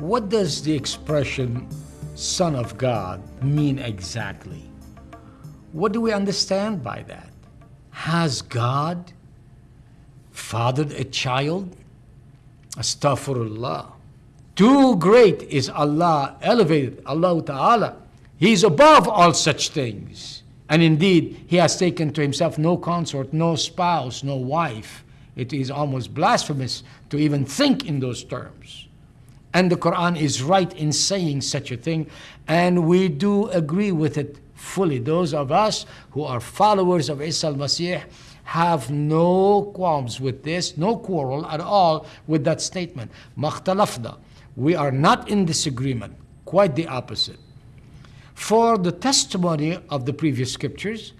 what does the expression Son of God mean exactly? What do we understand by that? Has God fathered a child? Astaghfirullah. Too great is Allah, elevated, Allah Ta'ala. He is above all such things. And indeed, He has taken to Himself no consort, no spouse, no wife. It is almost blasphemous to even think in those terms. And the Quran is right in saying such a thing, and we do agree with it fully. Those of us who are followers of Isa al-Masih have no qualms with this, no quarrel at all with that statement. Makhtalafna. We are not in disagreement, quite the opposite. For the testimony of the previous scriptures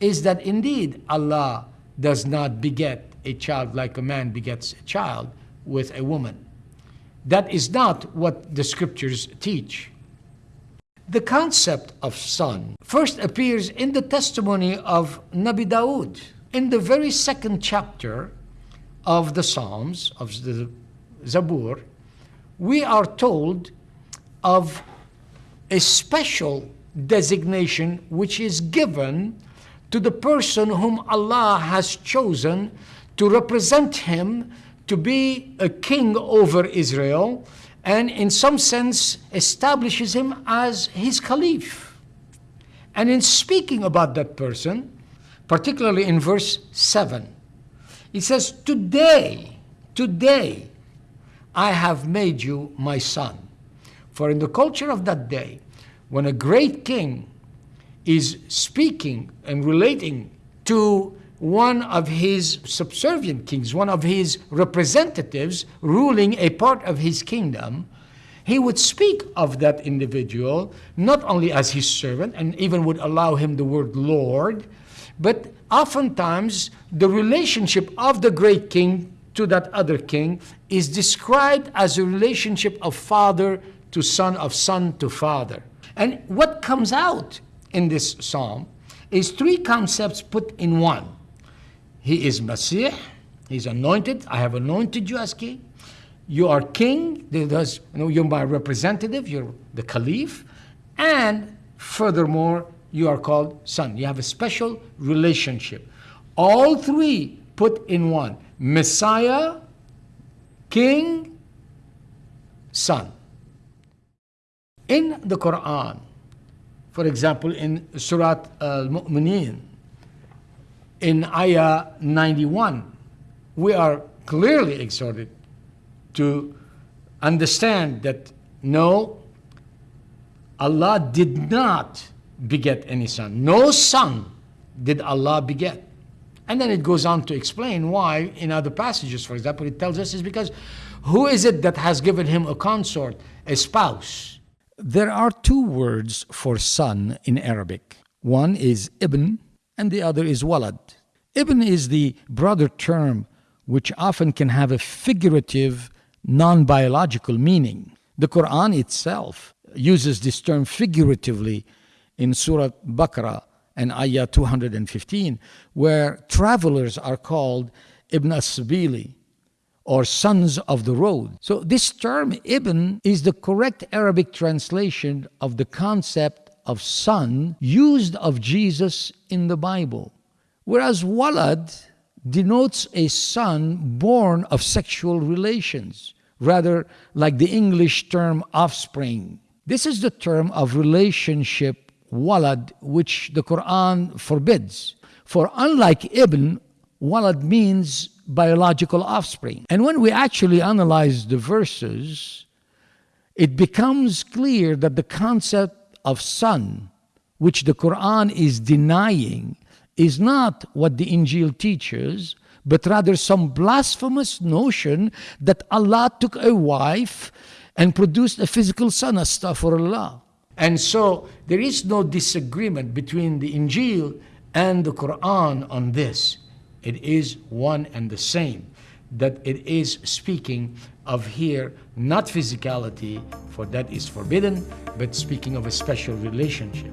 is that indeed Allah does not beget a child like a man begets a child with a woman. That is not what the scriptures teach. The concept of son first appears in the testimony of Nabi Dawood. In the very second chapter of the Psalms, of the Zabur, we are told of a special designation which is given to the person whom Allah has chosen to represent him to be a king over Israel and in some sense establishes him as his caliph. And in speaking about that person, particularly in verse 7, he says, Today, today, I have made you my son. For in the culture of that day, when a great king is speaking and relating to one of his subservient kings, one of his representatives ruling a part of his kingdom, he would speak of that individual not only as his servant and even would allow him the word Lord, but oftentimes the relationship of the great king to that other king is described as a relationship of father to son, of son to father. And what comes out in this psalm is three concepts put in one. He is Messiah, he's anointed, I have anointed you as king. You are king, Does you know, you're my representative, you're the caliph, and furthermore, you are called son. You have a special relationship. All three put in one. Messiah, King, Son. In the Quran, for example, in Surah Al-Mu'mineen, in Ayah 91, we are clearly exhorted to understand that no, Allah did not beget any son. No son did Allah beget. And then it goes on to explain why in other passages, for example, it tells us is because who is it that has given him a consort, a spouse? There are two words for son in Arabic. One is ibn and the other is walad. Ibn is the broader term which often can have a figurative, non biological meaning. The Quran itself uses this term figuratively in Surah Baqarah and Ayah 215, where travelers are called Ibn As-Sabili, or sons of the road. So this term Ibn is the correct Arabic translation of the concept of son used of Jesus in the Bible. Whereas walad denotes a son born of sexual relations, rather like the English term offspring. This is the term of relationship walad, which the Quran forbids. For unlike ibn, walad means biological offspring. And when we actually analyze the verses, it becomes clear that the concept of son, which the Quran is denying, is not what the Injil teaches, but rather some blasphemous notion that Allah took a wife and produced a physical son, astaghfirullah. And so there is no disagreement between the Injil and the Quran on this. It is one and the same. That it is speaking of here not physicality, for that is forbidden, but speaking of a special relationship.